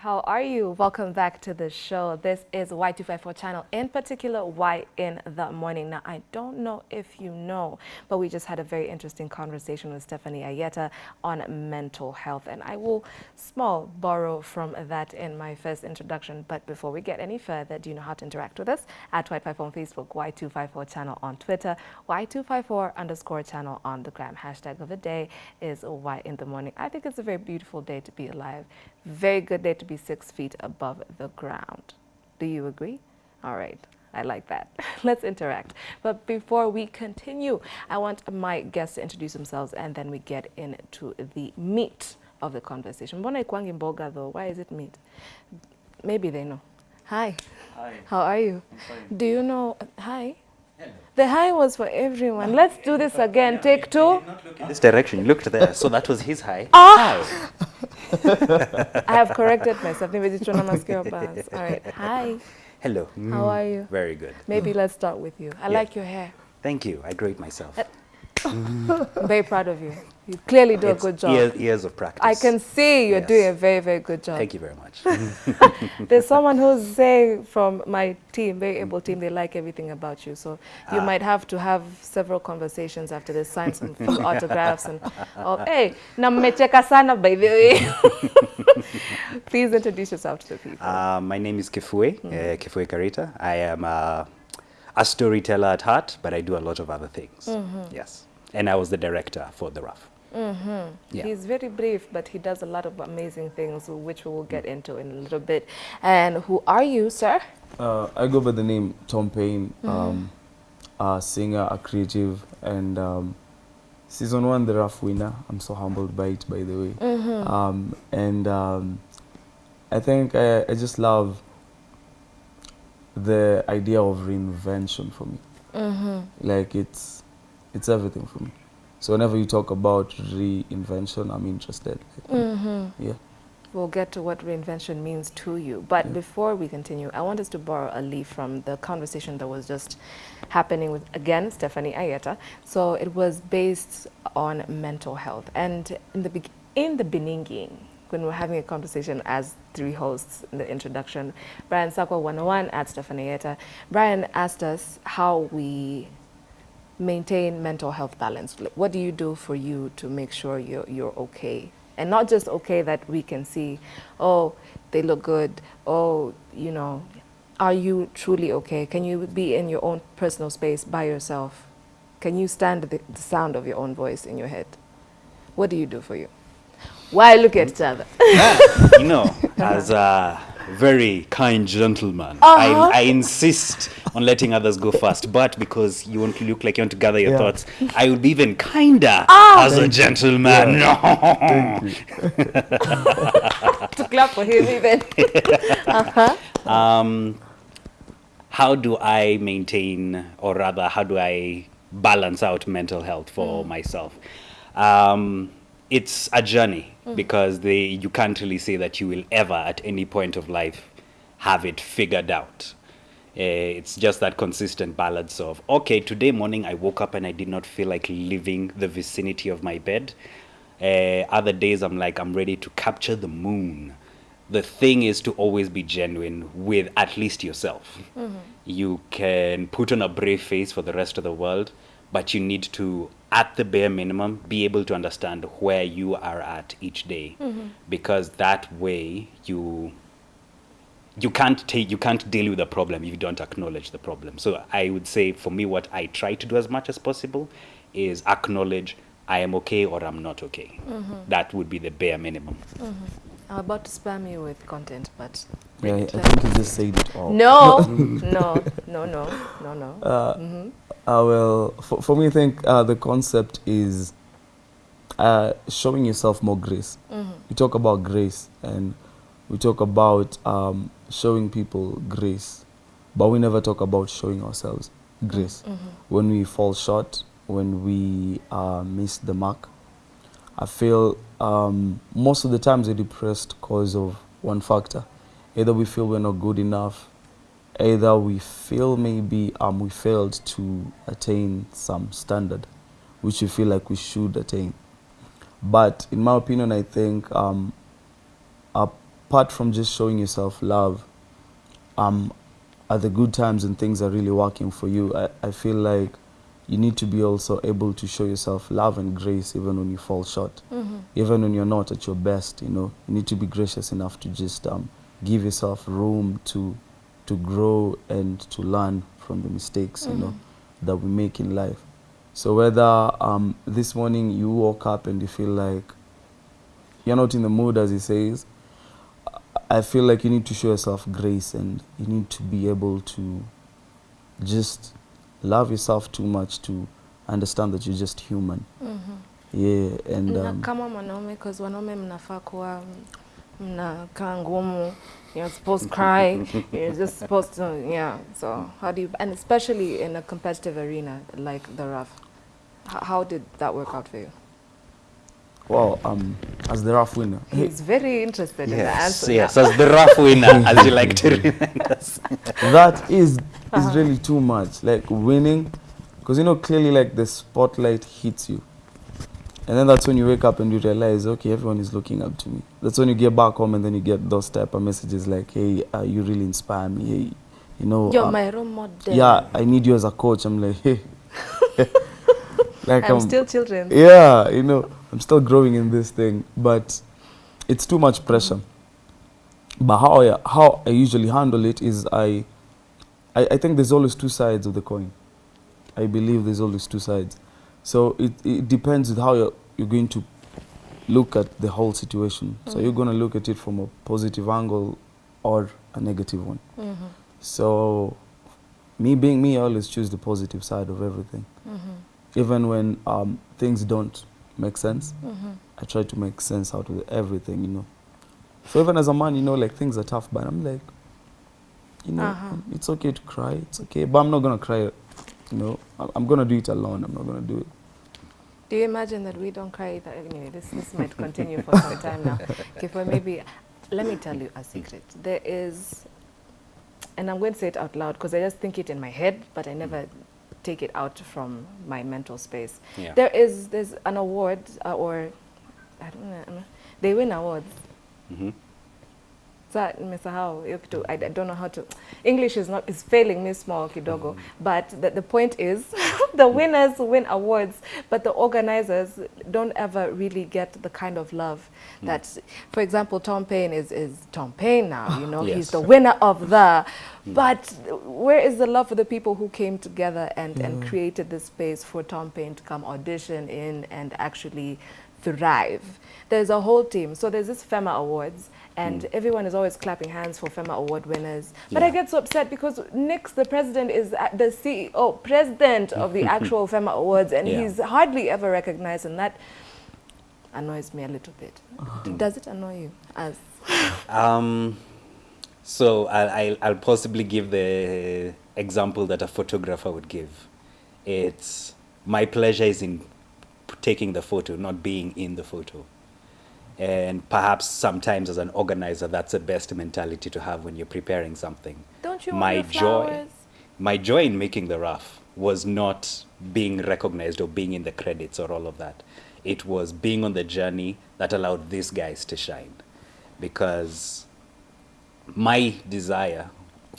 How are you? Welcome back to the show. This is Y254 channel, in particular, Y in the morning. Now, I don't know if you know, but we just had a very interesting conversation with Stephanie Ayeta on mental health, and I will small borrow from that in my first introduction. But before we get any further, do you know how to interact with us? At Y254 on Facebook, Y254 channel on Twitter, Y254 underscore channel on the gram. Hashtag of the day is Y in the morning. I think it's a very beautiful day to be alive. Very good day to be six feet above the ground. Do you agree? All right. I like that. Let's interact. But before we continue, I want my guests to introduce themselves and then we get into the meat of the conversation. Mbona ikwangi mboga though? Why is it meat? Maybe they know. Hi. Hi. How are you? I'm fine. Do you know? Hi. Hello. The high was for everyone. Let's do this again. Take two. Not look in this direction. You looked there, so that was his high. Ah! I have corrected myself. Maybe it's Chona Maskio Buzz. All right. Hi. Hello. How are you? Very good. Maybe let's start with you. I Yeah. like your hair. Thank you. I grade myself. I'm very proud of you. You clearly do It's a good job. Years, years of practice. I can see you're Yes. doing a very, very good job. Thank you very much. There's someone who's saying from my team, very able team, they like everything about you. So you Ah. might have to have several conversations after this, sign some autographs and all. Hey, na mmecheka sana by the way. Please introduce yourself to the people. Uh, my name is Kifue, uh, Kifue Karita. I am uh, a storyteller at heart, but I do a lot of other things. Yes. And I was the director for The Rough. Yeah. He's very brief, but he does a lot of amazing things, which we will get into in a little bit. And who are you, sir? Uh, I go by the name Tom Payne, um, a singer, a creative, and um, season one, the rough winner. I'm so humbled by it, by the way. Um, and um, I think I, I just love the idea of reinvention for me. Like it's it's everything for me. So whenever you talk about reinvention, I'm interested. Mm-hmm. Yeah. We'll get to what reinvention means to you. But before we continue, I want us to borrow a leaf from the conversation that was just happening with, again, Stephanie Ayeta. So it was based on mental health. And in the, beg- in the beginning, when we were having a conversation as three hosts in the introduction, Brian Sakwa 101 at Stephanie Ayeta, Brian asked us how we maintain mental health balance? What do you do for you to make sure you're, you're okay? And not just okay that we can see, oh, they look good, oh, you know, are you truly okay? Can you be in your own personal space by yourself? Can you stand the, the sound of your own voice in your head? What do you do for you? Why look at each other? you know, as a very kind gentleman, Uh-huh. I, I insist on letting others go first. But because you want to look like you want to gather your Yeah. thoughts, I would be even kinder Ah! as a gentleman. No. to clap for him even. uh-huh. um, how do I maintain, or rather, how do I balance out mental health for myself? Um, it's a journey because they, you can't really say that you will ever, at any point of life, have it figured out. Uh, it's just that consistent balance of okay today morning i woke up and i did not feel like leaving the vicinity of my bed. Uh, other days i'm like i'm ready to capture the moon. The thing is to always be genuine with at least yourself. You can put on a brave face for the rest of the world but you need to at the bare minimum be able to understand where you are at each day. Mm-hmm. Because that way you you can't take you can't deal with the problem if you don't acknowledge the problem. So i would say for me what i try to do as much as possible is acknowledge i am okay or i'm not okay. Mm-hmm. That would be the bare minimum mm-hmm. I'm about to spam you with content, but Yeah, I think you just said it all. no, no, no, no, no, no. Uh, hmm Uh, well, for, for me, I think uh, the concept is uh, showing yourself more grace. We talk about grace and we talk about um, showing people grace, but we never talk about showing ourselves grace. When we fall short, when we uh, miss the mark, I feel um, most of the times we're depressed because of one factor. Either we feel we're not good enough, either we feel maybe um, we failed to attain some standard which we feel like we should attain. But in my opinion, I think um, apart from just showing yourself love, um, at the good times and things are really working for you, I, I feel like you need to be also able to show yourself love and grace even when you fall short. Even when you're not at your best, you know, you need to be gracious enough to just um, give yourself room to to grow and to learn from the mistakes, you know, that we make in life. So whether um, this morning you woke up and you feel like you're not in the mood, as he says, I feel like you need to show yourself grace and you need to be able to just love yourself too much to understand that you're just human. Yeah, and um, na kama mwanaume cause wanaume mnafaa kuwa mm, mnakaa ngumu you're supposed to cry you're just supposed to yeah so how do you and especially in a competitive arena like the rough how did that work out for you well, um, as the rough winner, he's very interested in the Yes, answer yes, now. as the rough winner, as you like to remind us. that is is really too much. Like winning, because you know clearly like the spotlight hits you, and then that's when you wake up and you realize, okay, everyone is looking up to me. That's when you get back home and then you get those type of messages like, hey, uh, you really inspire me. Hey, you know, you're uh, my role model yeah, I need you as a coach. I'm like, hey, like I'm still children yeah, you know, I'm still growing in this thing, but it's too much pressure. But how I, how I usually handle it is I, I, I think there's always two sides of the coin. I believe there's always two sides. So it, it depends with how you're, you're going to look at the whole situation. So you're going to look at it from a positive angle or a negative one. Mhm, So me being me, I always choose the positive side of everything. mhm, Even when um, things don't make sense, mhm. I try to make sense out of everything, you know. So even as a man, you know, like things are tough, but I'm like, you know, Uh-huh. it's okay to cry, it's okay, but I'm not gonna cry, you know. I'm, I'm gonna do it alone. I'm not gonna do it. Do you imagine that we don't cry either? Anyway, this, this might continue for some time now. Okay, for maybe, let me tell you a secret. There is, and I'm going to say it out loud because I just think it in my head, but I never take it out from my mental space. Yeah. There is, there's an award, uh, or, I don't know, they win awards. Mhm. Sa nimesahau hiyo kitu I, I don't know how to English is not is failing me small kidogo. Mm-hmm. But the, the point is the winners win awards but the organizers don't ever really get the kind of love mm. that for example Tom Payne is is Tom Payne now you know he's the winner of the mm. but where is the love for the people who came together and and mm. created this space for Tom Payne to come audition in and actually thrive there's a whole team so there's this FEMA awards and everyone is always clapping hands for FEMA award winners. But I get so upset because Nix, the president, is the CEO, president of the actual FEMA awards, and Yeah. he's hardly ever recognized, and that annoys me a little bit. Uh-huh. Does it annoy you? As Um, so I'll, I'll, possibly give the example that a photographer would give. It's my pleasure is in taking the photo, not being in the photo. And perhaps sometimes as an organizer, that's the best mentality to have when you're preparing something. don't you my joy, my joy in making the rough was not being recognized or being in the credits or all of that. It was being on the journey that allowed these guys to shine, because my desire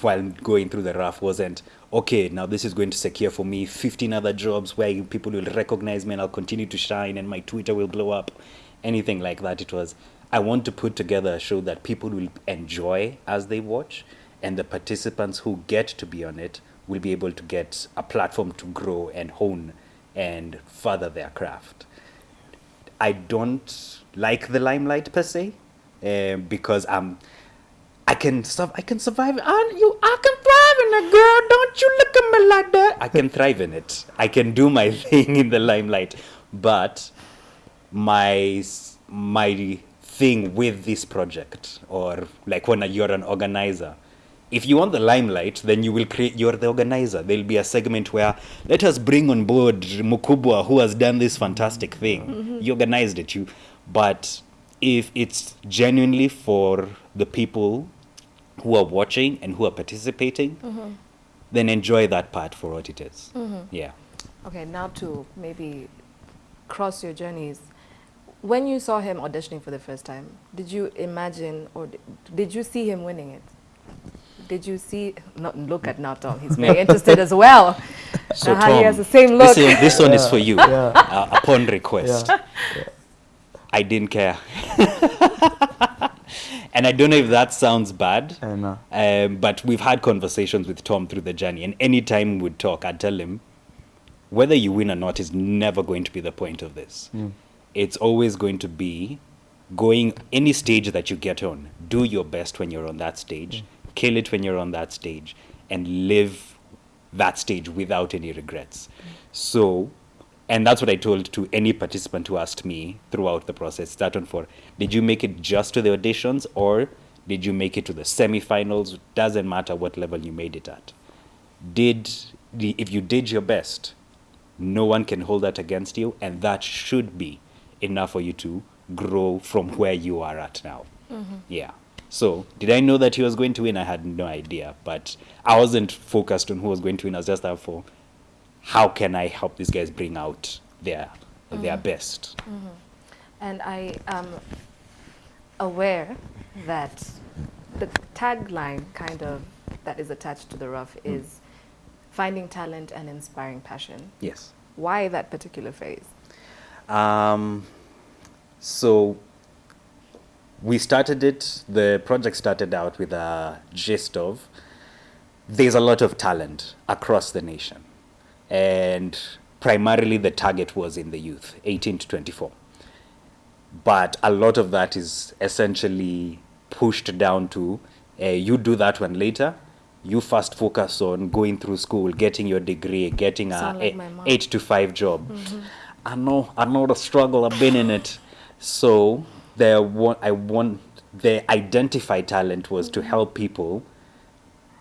while going through the rough wasn't okay now this is going to secure for me 15 other jobs where people will recognize me and i'll continue to shine and my twitter will blow up. Anything like that it was. I want to put together a show that people will enjoy as they watch and the participants who get to be on it will be able to get a platform to grow and hone and further their craft. I don't like the limelight per se, um, because I'm, I can sur- I can survive. And you, I can thrive girl. Don't you look at me like that. I can thrive in it. I can do my thing in the limelight, but my my thing with this project, or like when you're an organizer, if you want the limelight, then you will create. You're the organizer. There'll be a segment where let us bring on board Mukubwa, who has done this fantastic thing. Mm-hmm. You organized it. You, but if it's genuinely for the people who are watching and who are participating, then enjoy that part for what it is. Yeah. Okay, now to maybe cross your journeys. When you saw him auditioning for the first time, did you imagine or did you see him winning it? Did you see? No, look at now, Tom. He's very interested as well. So Uh-huh, he has the same this, look. is- this one is for you. Yeah. Uh, upon request, Yeah. I didn't care. and I don't know if that sounds bad. And uh, Um, but we've had conversations with Tom through the journey, and anytime we'd talk, I'd tell him whether you win or not is never going to be the point of this. mm, It's always going to be going any stage that you get on, do your best when you're on that stage, kill it when you're on that stage, and live that stage without any regrets. So, and that's what I told to any participant who asked me throughout the process, start on for, did you make it just to the auditions or did you make it to the semifinals? Doesn't matter what level you made it at. Did the, if you did your best, no one can hold that against you, and that should be enough for you to grow from where you are at now. Mm-hmm. Yeah. So, did I know that he was going to win? I had no idea, but I wasn't focused on who was going to win. I was just there for how can I help these guys bring out their mm-hmm. their best. Mm-hmm. And I am aware that the tagline kind of that is attached to the rough mm. is finding talent and inspiring passion. Yes. Why that particular phrase? Um, so we started it, the project started out with a gist of there's a lot of talent across the nation. And primarily the target was in the youth, 18 to 24. But a lot of that is essentially pushed down to uh, you do that one later. You first focus on going through school, getting your degree, getting a, like a eight to five job. I know, I know the struggle. I've been in it. So there, wa- I want the identify talent was to help people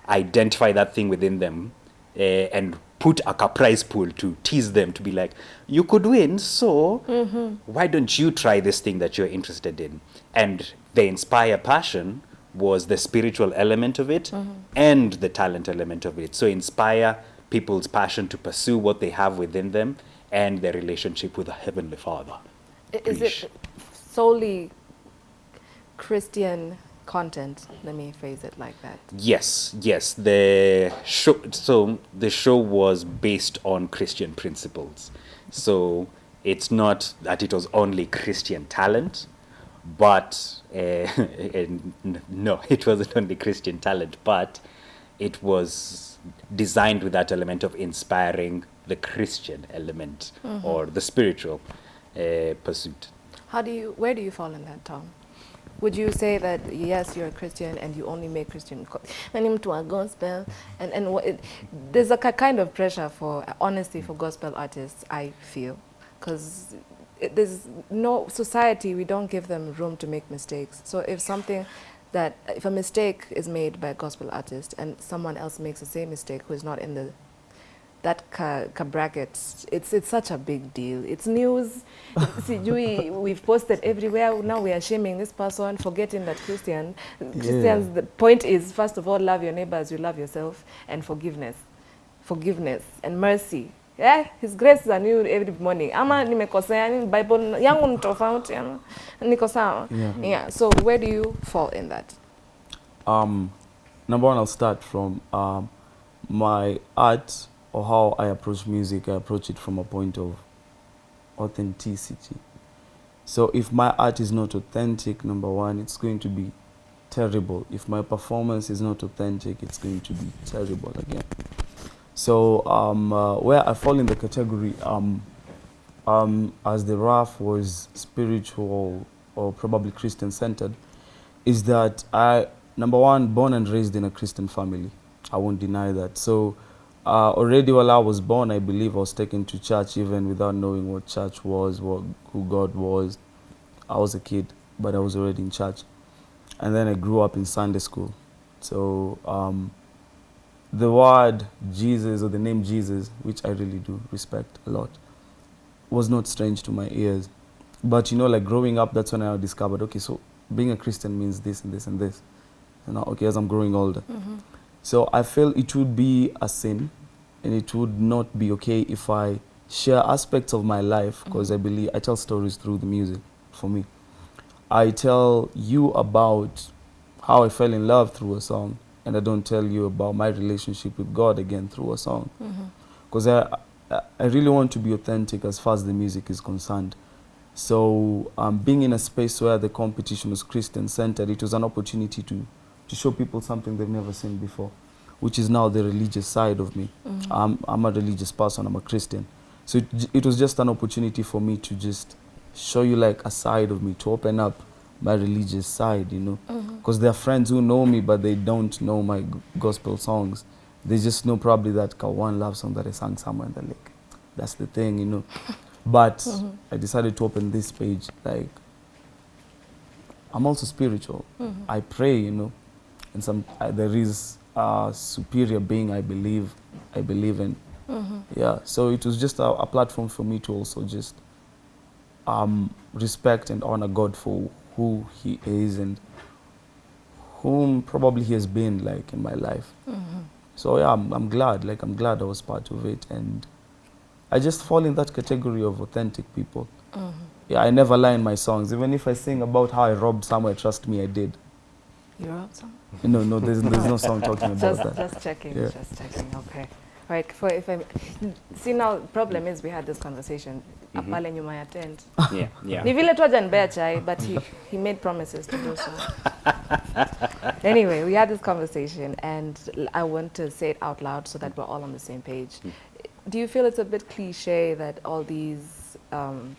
identify that thing within them Uh, and put a prize pool to tease them to be like, you could win, so mm-hmm. why don't you try this thing that you're interested in? And the inspire passion was the spiritual element of it mm-hmm. and the talent element of it. So inspire people's passion to pursue what they have within them and their relationship with the Heavenly Father. Is Preach. it solely Christian content? Let me phrase it like that. Yes, yes. The show, so the show was based on Christian principles. So it's not that it was only Christian talent, but uh, no, it wasn't only Christian talent, but it was designed with that element of inspiring the Christian element or the spiritual uh, pursuit. How do you, where do you fall in that, Tom? Would you say that yes, you're a Christian and you only make Christian, and into a gospel, and and it, there's a kind of pressure for honesty for gospel artists. I feel, because there's no society. We don't give them room to make mistakes. So if something that if a mistake is made by a gospel artist and someone else makes the same mistake who is not in the that ka, ka bracket, it's it's such a big deal. It's news. Sijui, we've posted everywhere. Now we are shaming this person, forgetting that Christian Christians. The point is, first of all, love your neighbors as you love yourself, and forgiveness, forgiveness and mercy. Yeah, His grace is new every morning. Ama nimekosea, ni Bible yangu ni tofauti, ama niko sawa. Yeah. Yeah. So where do you fall in that? Um, number one, I'll start from um, my art or how I approach music. I approach it from a point of authenticity. So if my art is not authentic, number one, it's going to be terrible. If my performance is not authentic, it's going to be terrible again. So um, uh, where I fall in the category, um, um, as the RAF was spiritual or probably Christian centered, is that I, number one, born and raised in a Christian family. I won't deny that. So uh, already while I was born, I believe I was taken to church even without knowing what church was, what, who God was. I was a kid, but I was already in church. And then I grew up in Sunday school. So um, the word Jesus or the name Jesus, which I really do respect a lot, was not strange to my ears. But you know, like growing up, that's when I discovered, okay, so being a Christian means this and this and this. You know, okay, as I'm growing older. So I feel it would be a sin and it would not be okay if I share aspects of my life because I believe I tell stories through the music. for me. I tell you about how I fell in love through a song, and I don't tell you about my relationship with God again through a song. Because I, I, I really want to be authentic as far as the music is concerned. So um, being in a space where the competition was Christian centered, it was an opportunity to, to show people something they've never seen before, which is now the religious side of me. Mm. I'm, I'm a religious person, I'm a Christian. So it, it was just an opportunity for me to just show you like a side of me, to open up my religious side, you know. Mm-hmm. Because there are friends who know me, but they don't know my gospel songs. They just know probably that one love song that I sang somewhere in the lake. That's the thing, you know. But mm-hmm. I decided to open this page. Like, I'm also spiritual. Mm-hmm. I pray, you know, and some uh, there is a superior being I believe, I believe in. Yeah. So it was just a, a platform for me to also just um, respect and honor God for who He is and whom probably He has been like in my life. So yeah, I'm, I'm glad. Like I'm glad I was part of it, and I just fall in that category of authentic people. Yeah, I never lie in my songs. Even if I sing about how I robbed somewhere, trust me, I did. You're up some? No, no, there's, there's no song talking about Just, that. just checking, Yeah. just checking. Okay. Right. For if I see now, problem is we had this conversation. Mhm. Apale nyuma ya tent. Yeah, yeah. Ni vile tu hajanipea chai, but he, he made promises to do so. anyway, we had this conversation, and I want to say it out loud so that we're all on the same page. Do you feel it's a bit cliche that all these um,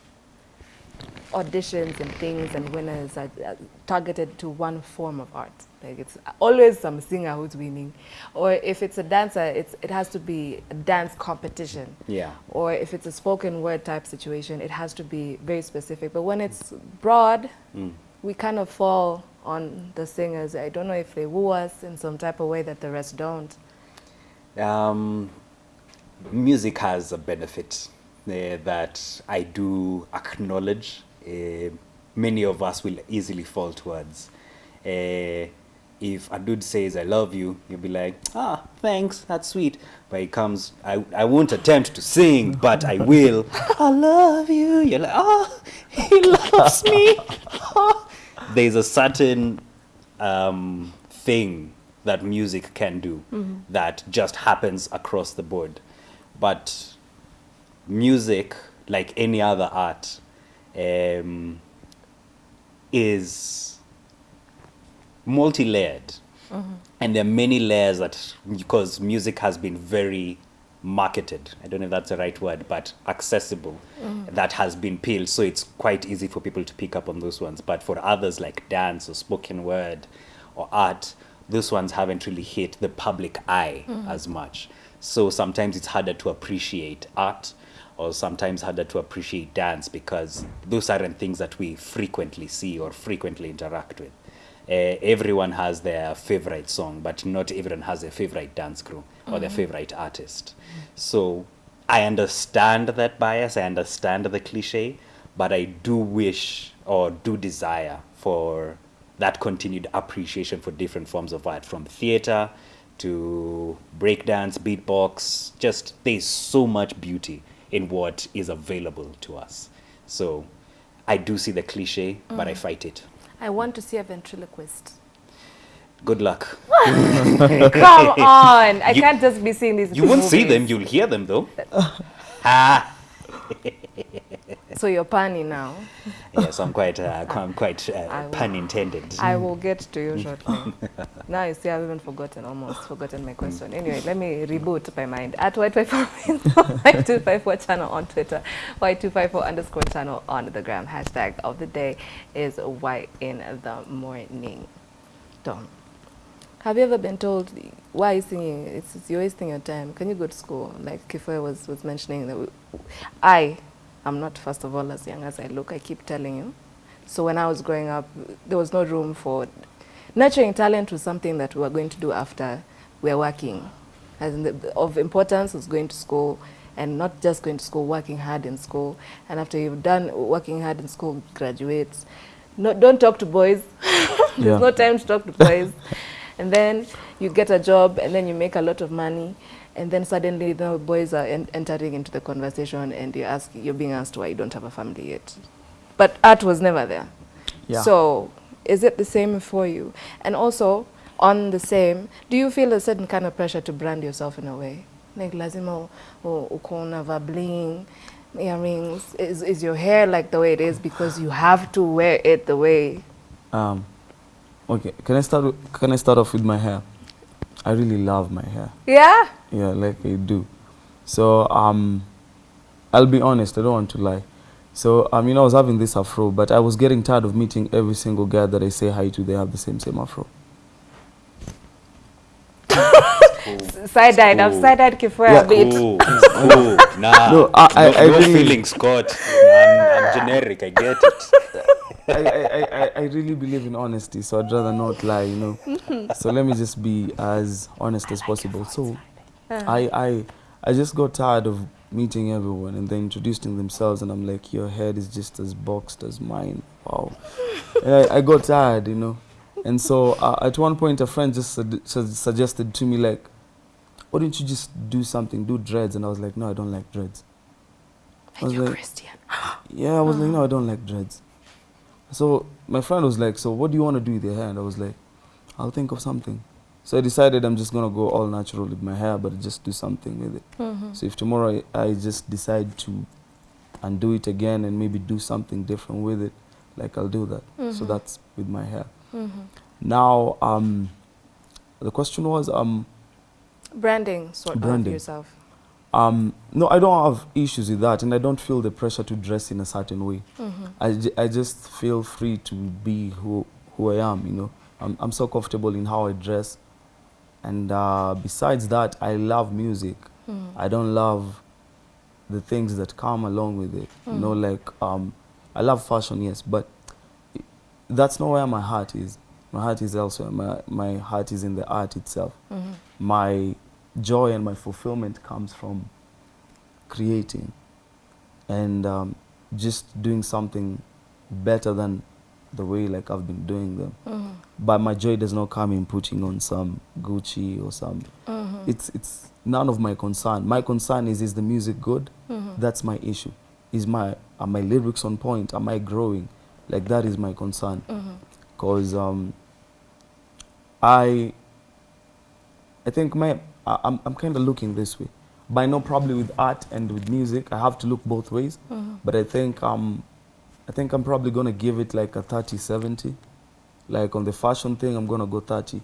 auditions and things and winners are uh, targeted to one form of art? Like it's always some singer who's winning, or if it's a dancer, it's it has to be a dance competition Yeah. or if it's a spoken word type situation, it has to be very specific. But when it's broad, Mm. we kind of fall on the singers. I don't know if they woo us in some type of way that the rest don't. Um, music has a benefit that I do acknowledge. Uh, many of us will easily fall towards. Uh, if a dude says "I love you," you'll be like, "Ah, thanks, that's sweet." But he comes, I, I won't attempt to sing, but I will. I love you. You're like, "Oh, he loves me." Ah." There's a certain um, thing that music can do that just happens across the board. But music, like any other art, um, is multi-layered. Mm-hmm. And there are many layers that because music has been very marketed i don't know if that's the right word but accessible mm-hmm. that has been peeled. So it's quite easy for people to pick up on those ones. But for others like dance or spoken word or art those ones haven't really hit the public eye mm-hmm. as much. So sometimes it's harder to appreciate art or sometimes harder to appreciate dance because those aren't things that we frequently see or frequently interact with. Uh, everyone has their favorite song, but not everyone has their favorite dance crew or their favorite artist. So I understand that bias, I understand the cliche, but I do wish or do desire for that continued appreciation for different forms of art from theater to breakdance, beatbox. Just there's so much beauty in what is available to us. So I do see the cliche, but I fight it. I want to see a ventriloquist. Good luck. Come on! I You- can't just be seeing these. You won't see them, you'll hear them though. ah, So you're punny now. yes, I'm quite, uh, I'm quite uh, pun intended. I will get to you shortly. now you see, I've even forgotten, almost forgotten my question. Mm. Anyway, let me mm. reboot my mind. At Y254 Y254 channel on Twitter, Y254 underscore channel on the gram. Hashtag of the day is Y in the morning. Tom, have you ever been told why are you singing? It's, it's you're wasting your time. Can you go to school? Like Kifue was was mentioning that we, I am not first of all as young as I look. I keep telling you. So when I was growing up, there was no room for nurturing talent was something that we were going to do after we were working. As in the, of importance was going to school and not just going to school, working hard in school. And after you've done working hard in school, graduates. No, don't talk to boys. There's Yeah. no time to talk to boys. and then you get a job and then you make a lot of money. And then suddenly the boys are en- entering into the conversation and you ask, you're being asked why you don't have a family yet. but art was never there. Yeah. So is it the same for you? And also on the same, do you feel a certain kind of pressure to brand yourself in a way? Like lazima u- uko unavaa bling, earrings. Is, is your hair like the way it is because you have to wear it the way? Um, okay, can I start? Can I start off with my hair? I really love my hair. Yeah? Yeah, like I do. So um, I'll be honest. I don't want to lie. So I mean, I was having this afro, but I was getting tired of meeting every single guy that I say hi to. They have the same same afro. Side-eyed. I've Cool. side-eyed Kifue Yeah. a bit. Cool, cool. Nah, No, I- I- no, I no really- feeling, Scott. I'm, I'm generic. I get it. I, I, I, I really believe in honesty, so I'd rather not lie, you know. so let me just be as honest as possible. So I, I, I just got tired of meeting everyone and they introducing themselves, and I'm like, your head is just as boxed as mine. Wow. and I, I got tired, you know. And so uh, at one point, a friend just sug- su- suggested to me, like, why don't you just do something, do dreads? And I was like, no, I don't like dreads. I was You're like, Christian. yeah, I was like, no, I don't like dreads. So my friend was like, so what do you want to do with your hair? And I was like, I'll think of something. So I decided I'm just gonna go all natural with my hair, but just do something with it. Mm-hmm. So if tomorrow I, I just decide to undo it again and maybe do something different with it, like I'll do that. So Mhm. that's with my hair. Mm-hmm. Now, um, the question was, um, Branding, sort of yourself. um, no, I don't have issues with that, and I don't feel the pressure to dress in a certain way. Mm-hmm. I, j- I just feel free to be who who I am. You know, I'm I'm so comfortable in how I dress, and uh, besides that, I love music. Mm-hmm. I don't love the things that come along with it. You know, Mhm. like um, I love fashion, yes, but that's not where my heart is. My heart is elsewhere. My my heart is in the art itself. Mm-hmm. My joy and my fulfillment comes from creating and um, just doing something better than the way like I've been doing them. Mm-hmm. But my joy does not come in putting on some Gucci or some. Mm-hmm. It's it's none of my concern. My concern is is the music good? Mm-hmm. That's my issue. Is my are my lyrics on point? Am I growing? Like that is my concern. Mm-hmm. Cause um, I I think my I, I'm I'm kind of looking this way. But I know probably with art and with music, I have to look both ways. Mm-hmm. But I think um, I think I'm probably gonna give it like a 30-70. Like on the fashion thing, I'm gonna go 30.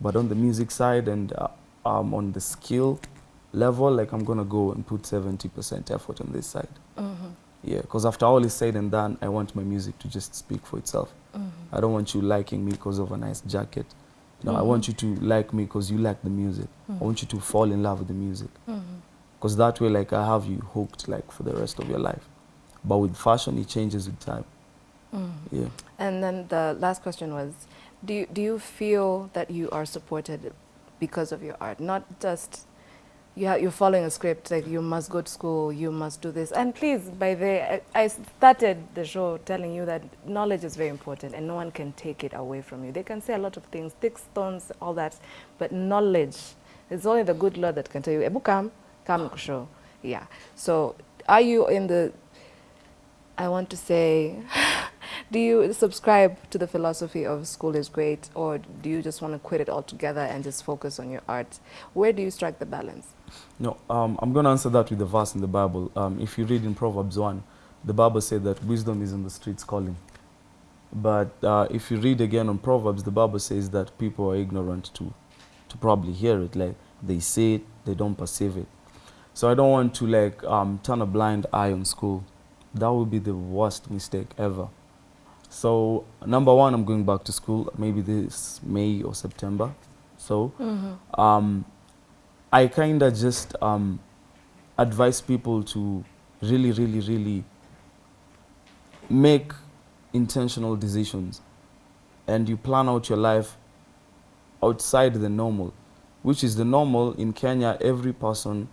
But on the music side and uh, um, on the skill level, like I'm gonna go and put 70% effort on this side. Mm-hmm. Yeah, because after all is said and done, I want my music to just speak for itself. Mm-hmm. I don't want you liking me because of a nice jacket. No, I Mhm. want you to like me because you like the music. Mhm. I want you to fall in love with the music. Mm-hmm. Because that way, like, I have you hooked, like, for the rest of your life. But with fashion, it changes with time. Mm-hmm. Yeah. And then the last question was, do you, do you feel that you are supported because of your art? Not just you ha- you're following a script, like you must go to school, you must do this. And please, by the I, I started the show telling you that knowledge is very important and no one can take it away from you. They can say a lot of things, thick stones, all that, but knowledge, it's only the good Lord that can tell you, Ebu come, come show. Yeah. So are you in the I want to say, do you subscribe to the philosophy of school is great, or do you just want to quit it altogether and just focus on your art? Where do you strike the balance? No, um, I'm going to answer that with the verse in the Bible. Um, if you read in Proverbs 1, the Bible said that wisdom is in the streets calling. But uh, if you read again on Proverbs, the Bible says that people are ignorant to, to probably hear it. Like they say it, they don't perceive it. So I don't want to like um, turn a blind eye on school. That would be the worst mistake ever. So number one, I'm going back to school maybe this May or September. So um, I kind of just um, advise people to really, really, really make intentional decisions and you plan out your life outside the normal, which is the normal in Kenya. Every person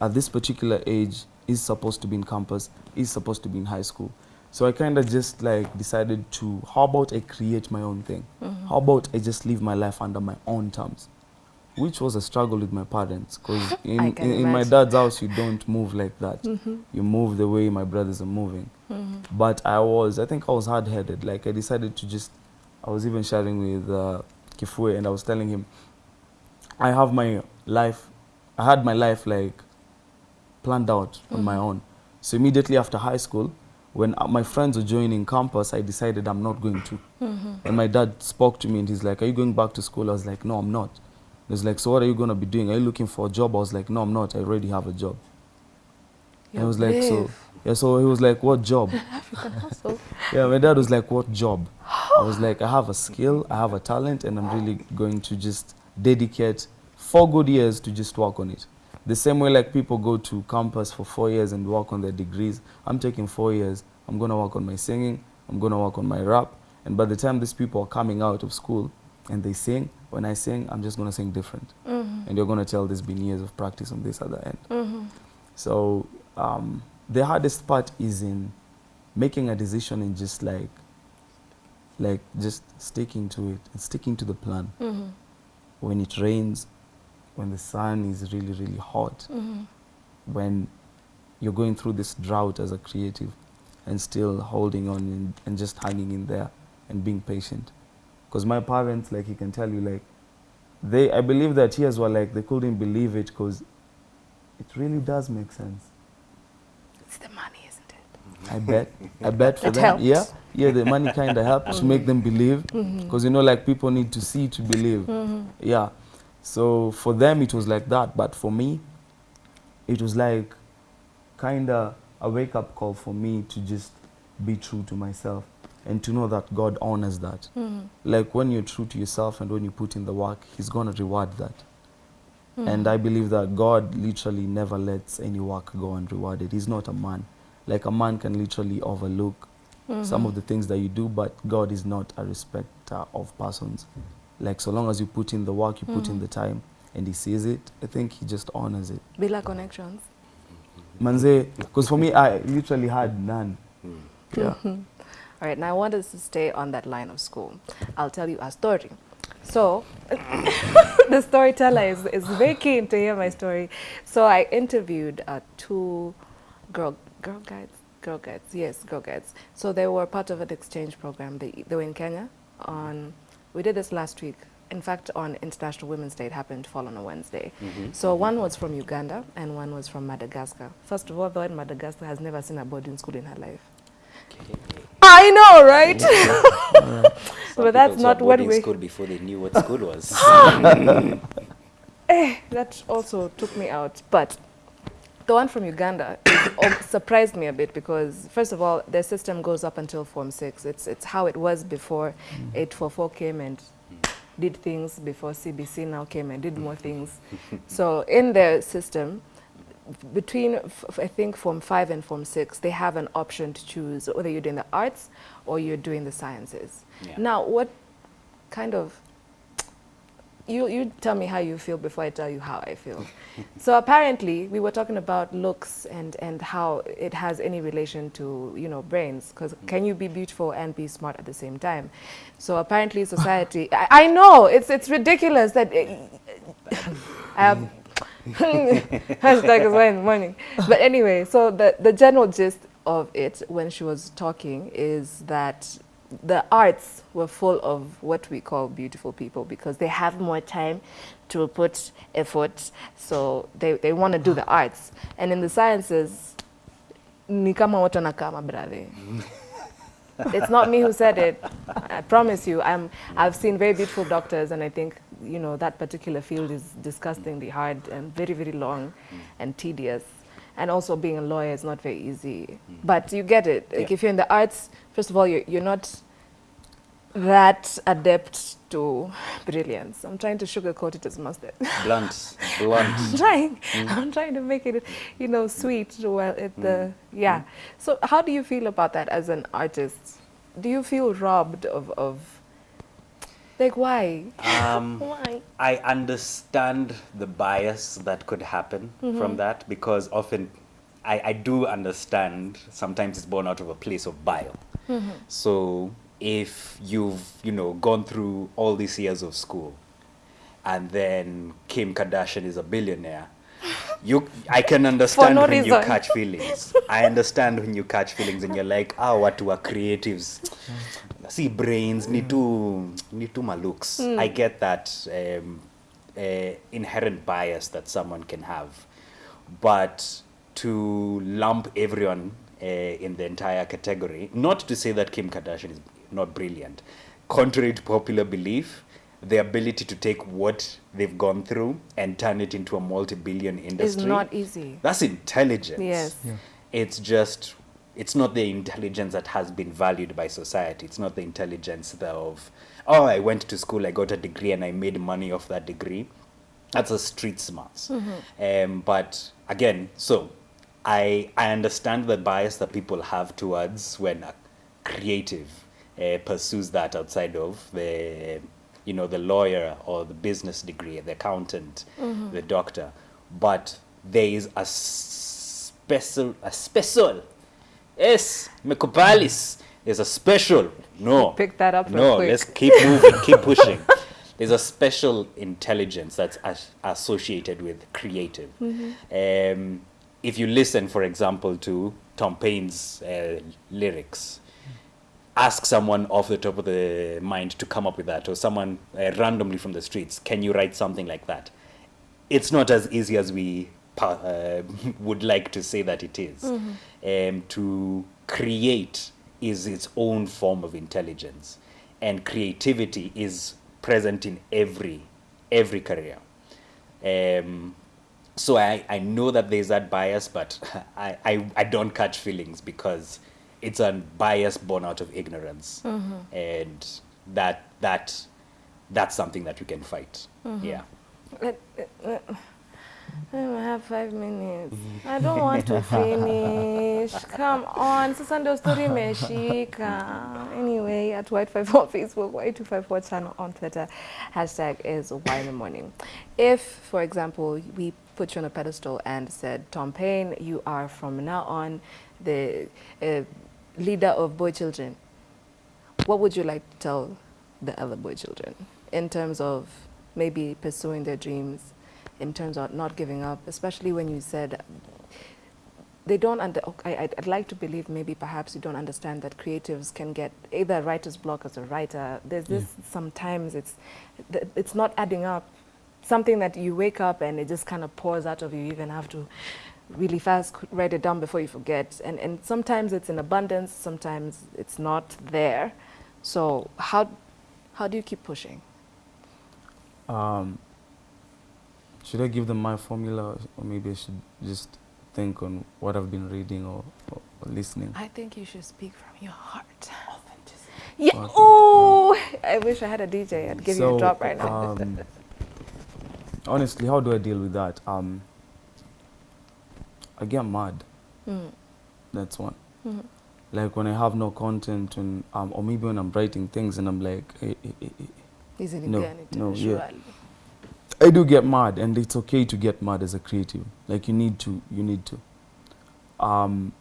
at this particular age is supposed to be in campus, is supposed to be in high school. So I kind of just like decided to, how about I create my own thing? How about I just live my life under my own terms? which was a struggle with my parents because in, in, in my dad's house you don't move like that Mm-hmm. you move the way my brothers are moving but i was i think i was hard-headed like i decided to just i was even sharing with uh, kifue and i was telling him i have my life i had my life like planned out on my own. So immediately after high school when uh, my friends were joining campus i decided i'm not going to. And my dad spoke to me and he's like are you going back to school? I was like no i'm not. He was like so what are you going to be doing? Are you looking for a job? I was like no i'm not. I already have a job. And I was like, so, yeah, so he was like, what job? African hustle. Yeah, my dad was like, what job? I was like, I have a skill, I have a talent, and I'm really going to just dedicate four good years to just work on it. The same way like people go to campus for four years and work on their degrees, I'm taking four years. I'm going to work on my singing, I'm going to work on my rap, and by the time these people are coming out of school and they sing, when I sing, I'm just going to sing different. And you're going to tell there's been years of practice on this other end. So um, the hardest part is in making a decision and just like, like just sticking to it and sticking to the plan. Mm-hmm. When it rains, when the sun is really really hot, Mm-hmm. when you're going through this drought as a creative, and still holding on and, and just hanging in there and being patient. Because my parents, like he can tell you, like they, I believe that tears were like they couldn't believe it because it really does make sense. It's the money, isn't it? I bet. I bet for It them. helped. Yeah. Yeah, the money kind of helped to make them believe. Because, you know, like people need to see to believe. Yeah. So for them, it was like that. But for me, it was like kind of a wake up call for me to just be true to myself and to know that God honors that. Hmm. Like when you're true to yourself and when you put in the work, He's going to reward that. Hmm. And I believe that God literally never lets any work go unrewarded. He's not a man. Like a man can literally overlook hmm. some of the things that you do, but God is not a respecter of persons. Like so long as you put in the work, you put in mm. the time, and He sees it, I think He just honors it. Bila connections. Mm-hmm. Manze, because for me, I literally had none. Mm. Yeah. All right, now I want us to stay on that line of school. I'll tell you a story. So, the storyteller is, is very keen to hear my story. So, I interviewed uh, two girl, girl guides, girl guides, yes, girl guides. So, they were part of an exchange program. They, they were in Kenya. On, we did this last week. In fact, on International Women's Day, it happened to fall on a Wednesday. So, one was from Uganda and one was from Madagascar. First of all, the in Madagascar has never seen a boarding school in her life. I know, right? But that's not what we- school before they knew what school was. Eh, that also took me out. But the one from Uganda surprised me a bit because, first of all, their system goes up until Form 6. It's, it's how it was before 844 came and did things, before CBC now came and did more things. so in their system, between, I think, Form 5 and Form 6, they have an option to choose whether you're doing the arts or you're doing the sciences. Yeah. Now, what kind of you you tell me how you feel before I tell you how I feel. so apparently we were talking about looks and and how it has any relation to you know brains because can you be beautiful and be smart at the same time? So apparently society I, I know it's it's ridiculous that it, I have hashtag is why in the morning. But anyway, so the the general gist of it when she was talking is that the arts were full of what we call beautiful people because they have more time to put effort. So they, they want to do the arts. And in the sciences ni kama watu wanakaa mabrother. It's not me who said it. I promise you i'm i've seen very beautiful doctors and i think you know that particular field is disgustingly hard and very very long and tedious and also being a lawyer is not very easy hmm. but you get it like Yeah. if you're in the arts first of all you're, you're not that adept to brilliance i'm trying to sugarcoat it as mustard blunt, blunt. I'm trying. Hmm. I'm trying to make it, you know, sweet. Well, uh, it the hmm. yeah. So, how do you feel about that as an artist? Do you feel robbed of of like why? Um, Why? I understand the bias that could happen from that because often I, I do understand sometimes it's born out of a place of bile. So if you've, you know, gone through all these years of school and then Kim Kardashian is a billionaire. You, I can understand no when you catch feelings. I understand when you catch feelings and you're like, ah, watu wa creatives. See brains, ni tu, ni tu malooks. I get that um, uh, inherent bias that someone can have. But to lump everyone uh, in the entire category, not to say that Kim Kardashian is not brilliant, contrary to popular belief, the ability to take what they've gone through and turn it into a multi-billion industry is not easy. That's intelligence. Yes. Yeah. It's just it's not the intelligence that has been valued by society. It's not the intelligence of oh I went to school, I got a degree and I made money off that degree. That's a street smarts. Um, but again, so I I understand the bias that people have towards when a creative uh, pursues that outside of the you know the lawyer or the business degree, the accountant, the doctor. But there is a special a special yes mekubalis there's a special no. Pick that up no let's keep moving keep pushing. There's a special intelligence that's as- associated with creative. Um, if you listen for example to tom payne's uh, lyrics ask someone off the top of the mind to come up with that or someone uh, randomly from the streets can you write something like that? It's not as easy as we uh, would like to say that it is. Um, to create is its own form of intelligence, and creativity is present in every every career. Um, so I, I know that there's that bias, but I, I, I don't catch feelings because it's a bias born out of ignorance, and that that that's something that we can fight. Yeah. Let- uh, I have five minutes. I don't want to finish. Come on. Sasa ndio story imeshika. Anyway, at Y254 on Facebook, Y254 channel on Twitter. Hashtag is Why in the Morning. If, for example, we put you on a pedestal and said, Tom Payne, you are from now on the uh, leader of boy children, what would you like to tell the other boy children in terms of maybe pursuing their dreams, in terms of not giving up, especially when you said they don't under, I, I'd, I'd like to believe maybe perhaps you don't understand that creatives can get either writer's block as a writer. There's this sometimes it's it's not adding up. Something that you wake up and it just kind of pours out of you. You even have to really fast write it down before you forget. And and sometimes it's in abundance, sometimes it's not there. So how how do you keep pushing? Um, should I give them my formula, or maybe I should just think on what I've been reading or, or, or listening? I think you should speak from your heart. Yeah. Oh, I wish I had a DJ. I'd give you a So, drop right now. Um, honestly, how do I deal with that? Um, I get mad. Mm. That's one. Mhm. Like when I have no content, and um, or maybe when I'm writing things and I'm like, eh, eh, eh, eh. Easily No, no, tena, yeah. I do get mad, and it's okay to get mad as a creative. Like you need to, you need to. Um,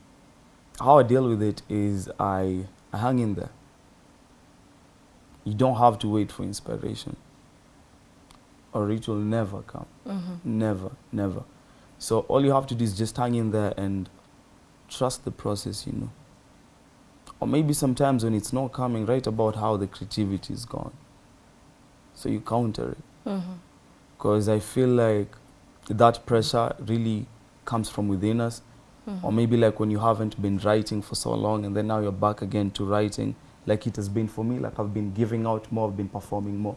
how I deal with it is I, I hang in there. You don't have to wait for inspiration, or it will never come. Mhm. Never, never. So all you have to do is just hang in there and trust the process, you know. Or maybe sometimes when it's not coming, write about how the creativity is gone. So you counter it Mhm. Because I feel like that pressure really comes from within us. Or Mhm. maybe like when you haven't been writing for so long and then now you're back again to writing, like it has been for me. Like I've been giving out more, I've been performing more.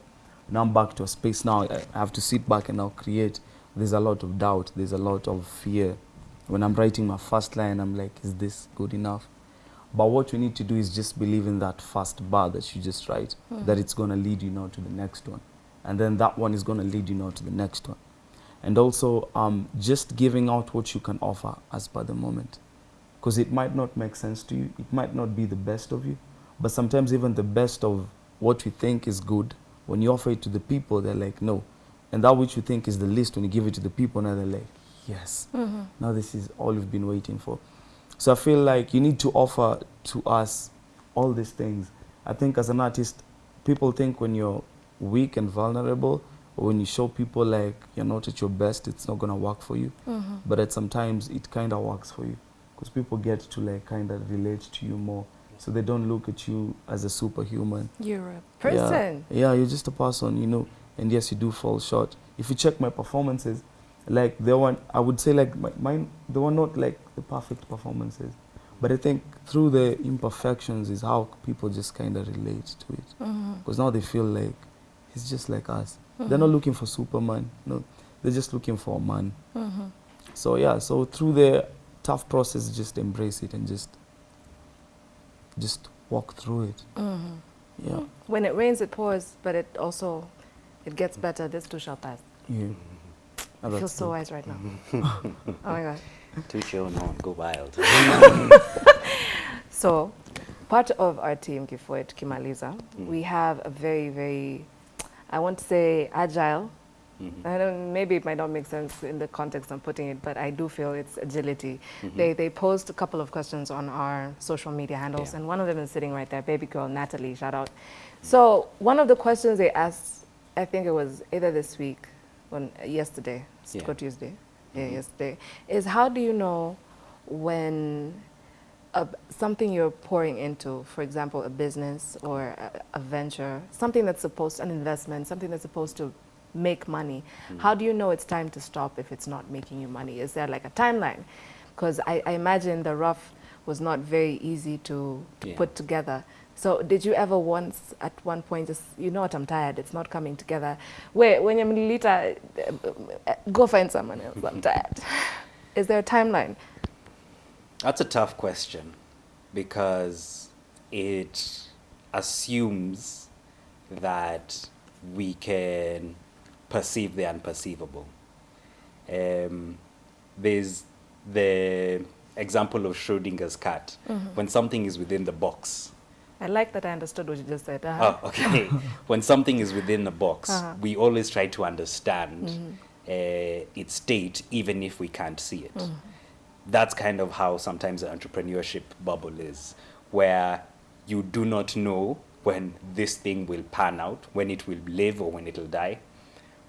Now I'm back to a space now. I I have to sit back and now create. There's a lot of doubt, there's a lot of fear. When I'm writing my first line, I'm like, is this good enough? But what you need to do is just believe in that first bar that you just write, that it's going to lead you now to the next one. And then that one is going to lead you now to the next one. And also, um, just giving out what you can offer as per the moment. Because it might not make sense to you, it might not be the best of you, but sometimes even the best of what you think is good, when you offer it to the people, they're like, no. And that which you think is the least, when you give it to the people, now they're like, yes. Mhm. Now this is all you've been waiting for. So I feel like you need to offer to us all these things. I think as an artist, people think when you're weak and vulnerable, or when you show people like you're not at your best, it's not gonna work for you. Mm-hmm. But at sometimes it kind of works for you because people get to like kind of relate to you more, so they don't look at you as a superhuman. You're a person. Yeah, you're just a person, you know. And yes, you do fall short. If you check my performances, like they one, I would say like my, mine, they were not like the perfect performances. But I think through the imperfections is how people just kind of relate to it. Because now they feel like he's just like us. They're not looking for Superman. No, they're just looking for a man. Mhm. So yeah, so through the tough process, just embrace it and just, just walk through it. Mhm. Yeah. When it rains, it pours, but it also it gets better. This too shall pass. Yeah. I feel so wise right now. oh my god. To chill, no, go wild. So, part of our team, Kifuet Kimaliza, Mm. we have a very, very, I want to say agile. Mhm. I don't, maybe it might not make sense in the context I'm putting it, but I do feel it's agility. Mhm. They, they posed a couple of questions on our social media handles, Yeah. and one of them is sitting right there, baby girl Natalie, shout out. So, one of the questions they asked, I think it was either this week or yesterday, Yeah. Tuesday, yeah, Mhm. yesterday, is how do you know when a, something you're pouring into, for example, a business or a, a venture, something that's supposed, an investment, something that's supposed to make money, Mm. how do you know it's time to stop if it's not making you money? Is there like a timeline? Because I, I imagine the rough was not very easy to, to Yeah. put together. So did you ever once, at one point, just, you know what, I'm tired, it's not coming together. Wait, when you're later, go find someone else, I'm tired. Is there a timeline? That's a tough question because it assumes that we can perceive the unperceivable. Um, there's the example of Schrodinger's cat. When something is within the box, I like that I understood what you just said. Uh-huh. Oh, okay. when something is within the box, Uh-huh. we always try to understand uh, its state, even if we can't see it. That's kind of how sometimes the entrepreneurship bubble is, where you do not know when this thing will pan out, when it will live or when it will die,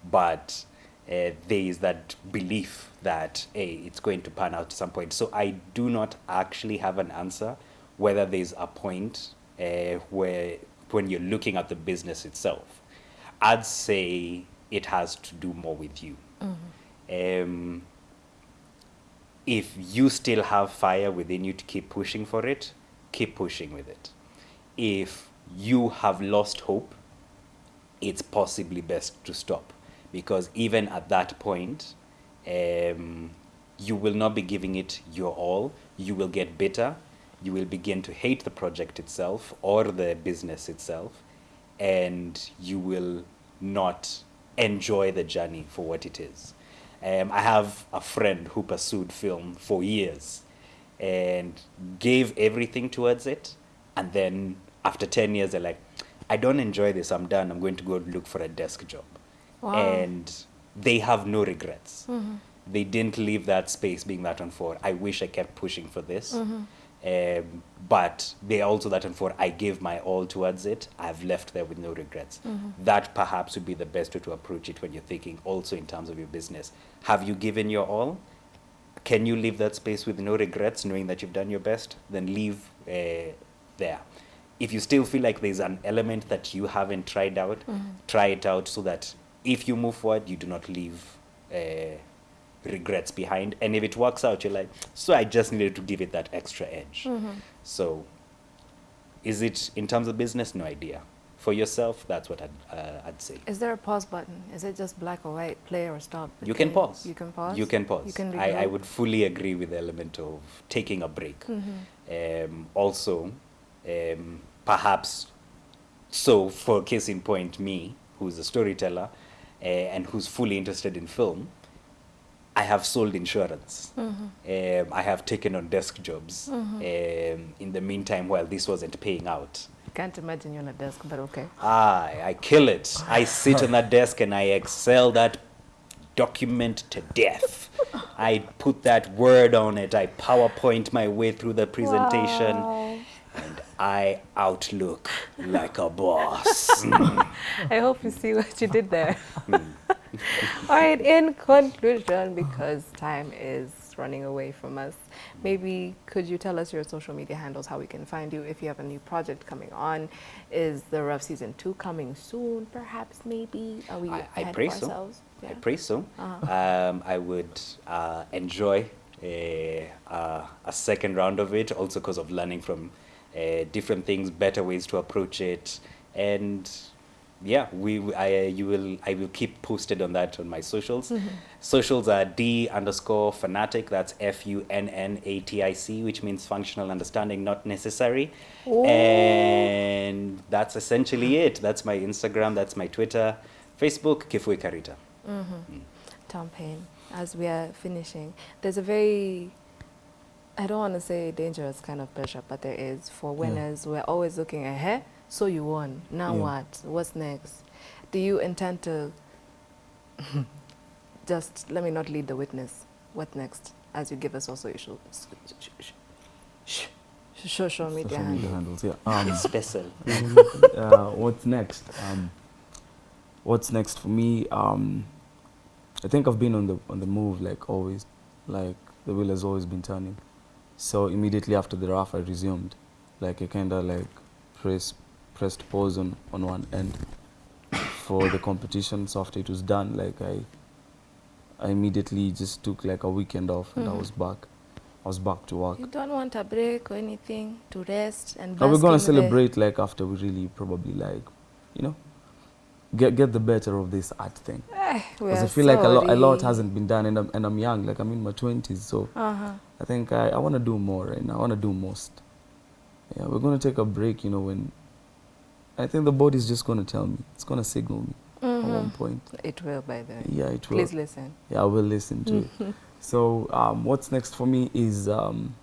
but uh, there is that belief that hey, it's going to pan out at some point. So I do not actually have an answer whether there's a point uh, where when you're looking at the business itself. I'd say it has to do more with you. Um, if you still have fire within you to keep pushing for it, keep pushing with it. If you have lost hope, it's possibly best to stop because even at that point, um, you will not be giving it your all. You will get bitter. You will begin to hate the project itself or the business itself, and you will not enjoy the journey for what it is. Um, I have a friend who pursued film for years and gave everything towards it. And then after 10 years, they're like, I don't enjoy this. I'm done. I'm going to go look for a desk job. Wow. And they have no regrets. Mm-hmm. They didn't leave that space being that one for, I wish I kept pushing for this. Mm-hmm. Um, but they also that and for, I gave my all towards it. I've left there with no regrets. Mm-hmm. That perhaps would be the best way to approach it when you're thinking also in terms of your business. Have you given your all? Can you leave that space with no regrets, knowing that you've done your best? Then leave uh, there. If you still feel like there's an element that you haven't tried out, try it out so that if you move forward, you do not leave uh, regrets behind. And if it works out, you're like, so I just needed to give it that extra edge. Mm-hmm. So, is it in terms of business? No idea. For yourself, that's what I'd, uh, I'd say. Is there a pause button? Is it just black or white, play or stop? You can pause. You can pause. You can pause. You can I, I would fully agree with the element of taking a break. Mhm. Um, also, um, perhaps, so for case in point, me, who's a storyteller uh, and who's fully interested in film, I have sold insurance. Mm-hmm. Um, I have taken on desk jobs um, in the meantime while this wasn't paying out. Can't imagine you on a desk, but okay. Ah, I kill it. I sit on that desk and I excel that document to death. I put that word on it. I PowerPoint my way through the presentation. Wow. And I outlook like a boss. Mm. I hope you see what you did there. All right, in conclusion, because time is running away from us, maybe could you tell us your social media handles, how we can find you, if you have a new project coming on? Is the Rough Season 2 coming soon, perhaps, maybe? Are we I, I pray so. ourselves? I pray so. Uh-huh. Um, I would uh, enjoy a, uh, a second round of it, also because of learning from uh, different things, better ways to approach it, and yeah, we I uh, you will I will keep posted on that on my socials. Mm-hmm. Socials are D underscore fanatic. That's F U N N A T I C, which means functional understanding, not necessary. Ooh. And that's essentially it. That's my Instagram. That's my Twitter, Facebook, Kifue Karita. Tom Payne, as we are finishing, there's a very, I don't want to say dangerous kind of pressure, but there is. For winners, we're always looking ahead. So you won. Now Yeah. what? What's next? Do you intend to just let me not lead the witness? What next? As you give us also your social, social media Social media handle. handles, yeah. Um, Special. uh, what's next? Um, what's next for me? Um, I think I've been on the on the move like always, like the wheel has always been turning. So immediately after the RAF, I resumed, like I kind of like press pressed pause on on one end for the competition. So after it was done, like I I immediately just took like a weekend off and I Mhm. was back. I was back to work. You don't want a break or anything to rest and Are we gonna the- celebrate like after we really probably like, you know, get get the better of this art thing? Eh, Because I are feel like a lot a lot hasn't been done, and I'm and I'm young, like I'm in my twenties, so Uh-huh. I think I, I want to do more right now. I want to do most. Yeah, we're gonna take a break, you know, when I think the body is just gonna tell me, it's gonna signal me at one Mhm. point. It will, by the way. Yeah, it will. Please listen. Yeah, I will listen to it. So um, what's next for me is um,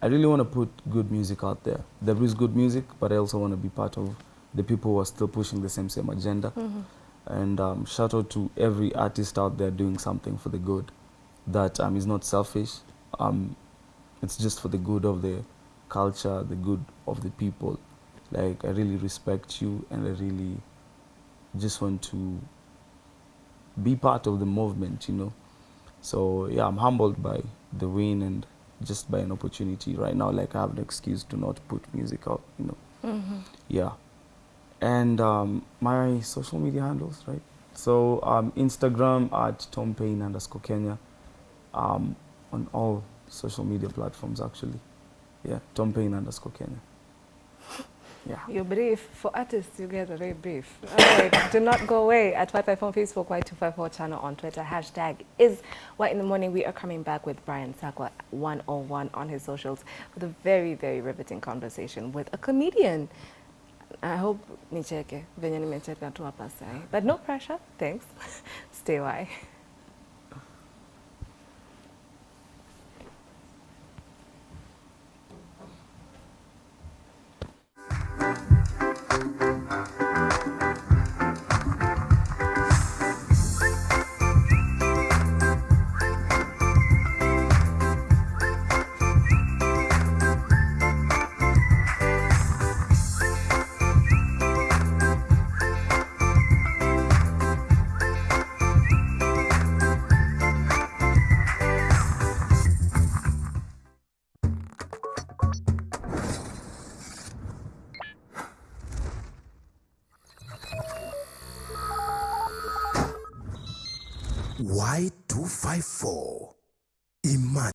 I really want to put good music out there. There is good music, but I also want to be part of the people who are still pushing the same same agenda. Mhm. And um, shout out to every artist out there doing something for the good. That um, is not selfish. Um, it's just for the good of the culture, the good of the people. Like I really respect you, and I really just want to be part of the movement. You know. So yeah, I'm humbled by the win and just by an opportunity right now. Like I have an excuse to not put music out. You know. Mhm. Yeah. And um, my social media handles, right? So um, Instagram at Tom Payne underscore Kenya. Um, on all social media platforms, actually. Yeah, Tom Payne underscore Kenya. Yeah. You're brief. For artists, you get very brief. Right, do not go away. At 55 on Facebook, Y254 channel on Twitter. Hashtag is White in the Morning. We are coming back with Brian Sakwa 101 on his socials with a very, very riveting conversation with a comedian. I hope nicheke venye nimecheka tu hapa sahi. But no pressure. Thanks. Stay why.